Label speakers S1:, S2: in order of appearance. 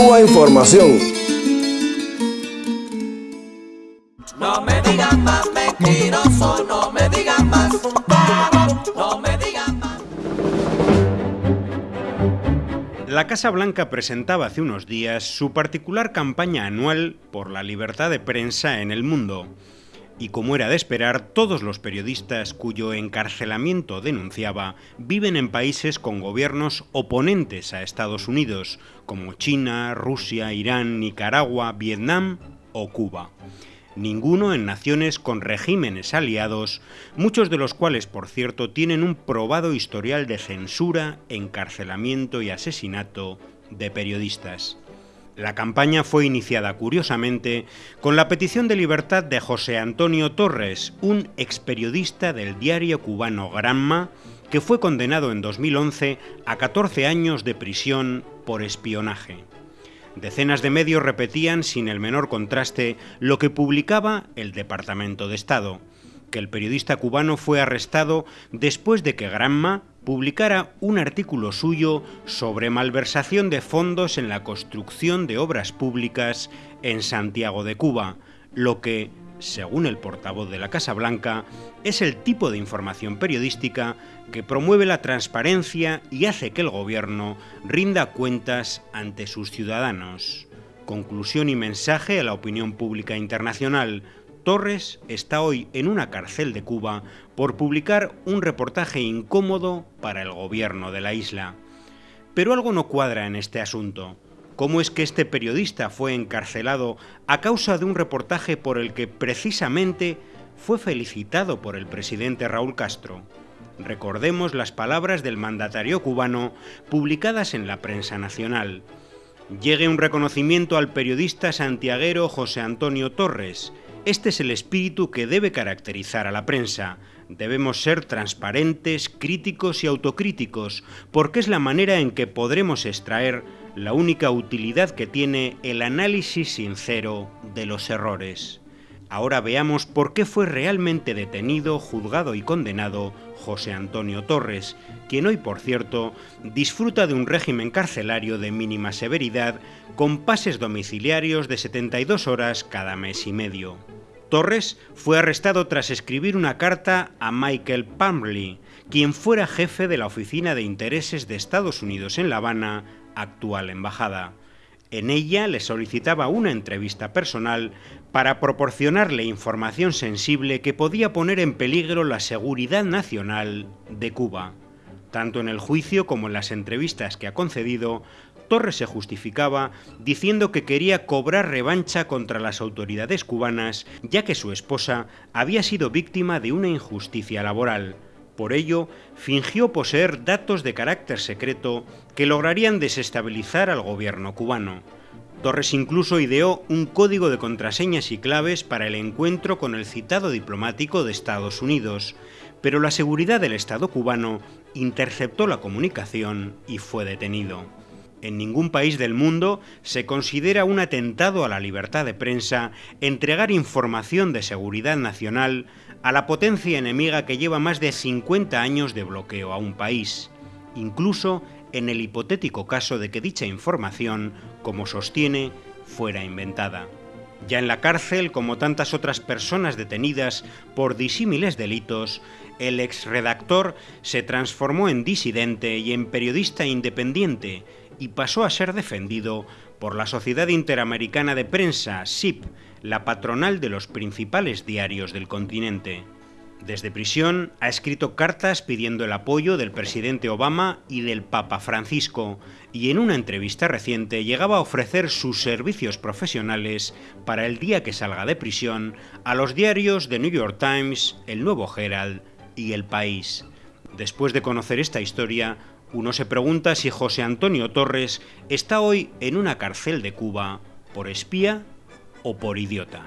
S1: Cuba Información.
S2: No me digan más mentiroso, no me digan más, no me digan más.
S3: La Casa Blanca presentaba hace unos días su particular campaña anual por la libertad de prensa en el mundo. Y como era de esperar, todos los periodistas cuyo encarcelamiento denunciaba viven en países con gobiernos oponentes a Estados Unidos, como China, Rusia, Irán, Nicaragua, Vietnam o Cuba. Ninguno en naciones con regímenes aliados, muchos de los cuales, por cierto, tienen un probado historial de censura, encarcelamiento y asesinato de periodistas. La campaña fue iniciada, curiosamente, con la petición de libertad de José Antonio Torres, un experiodista del diario cubano Granma, que fue condenado en 2011 a 14 años de prisión por espionaje. Decenas de medios repetían sin el menor contraste lo que publicaba el Departamento de Estado, que el periodista cubano fue arrestado después de que Granma publicara un artículo suyo sobre malversación de fondos en la construcción de obras públicas en Santiago de Cuba, lo que, según el portavoz de la Casa Blanca, es el tipo de información periodística que promueve la transparencia y hace que el gobierno rinda cuentas ante sus ciudadanos. Conclusión y mensaje a la opinión pública internacional. Torres está hoy en una cárcel de Cuba por publicar un reportaje incómodo para el gobierno de la isla. Pero algo no cuadra en este asunto. ¿Cómo es que este periodista fue encarcelado a causa de un reportaje por el que precisamente fue felicitado por el presidente Raúl Castro? Recordemos las palabras del mandatario cubano publicadas en la prensa nacional. Llegue un reconocimiento al periodista santiaguero José Antonio Torres, este es el espíritu que debe caracterizar a la prensa. Debemos ser transparentes, críticos y autocríticos, porque es la manera en que podremos extraer la única utilidad que tiene el análisis sincero de los errores. Ahora veamos por qué fue realmente detenido, juzgado y condenado José Antonio Torres, quien hoy, por cierto, disfruta de un régimen carcelario de mínima severidad con pases domiciliarios de 72 horas cada mes y medio. Torres fue arrestado tras escribir una carta a Michael Pumley, quien fuera jefe de la Oficina de Intereses de Estados Unidos en La Habana, actual embajada. En ella le solicitaba una entrevista personal para proporcionarle información sensible que podía poner en peligro la seguridad nacional de Cuba. Tanto en el juicio como en las entrevistas que ha concedido, Torres se justificaba diciendo que quería cobrar revancha contra las autoridades cubanas, ya que su esposa había sido víctima de una injusticia laboral. Por ello, fingió poseer datos de carácter secreto que lograrían desestabilizar al gobierno cubano. Torres incluso ideó un código de contraseñas y claves para el encuentro con el citado diplomático de Estados Unidos, pero la seguridad del Estado cubano interceptó la comunicación y fue detenido. En ningún país del mundo se considera un atentado a la libertad de prensa entregar información de seguridad nacional a la potencia enemiga que lleva más de 50 años de bloqueo a un país, incluso en el hipotético caso de que dicha información, como sostiene, fuera inventada. Ya en la cárcel, como tantas otras personas detenidas por disímiles delitos, el exredactor se transformó en disidente y en periodista independiente, y pasó a ser defendido por la Sociedad Interamericana de Prensa, SIP, la patronal de los principales diarios del continente. Desde prisión ha escrito cartas pidiendo el apoyo del presidente Obama y del Papa Francisco, y en una entrevista reciente llegaba a ofrecer sus servicios profesionales para el día que salga de prisión a los diarios The New York Times, El Nuevo Herald y El País. Después de conocer esta historia, uno se pregunta si José Antonio Torres está hoy en una cárcel de Cuba por espía o por idiota.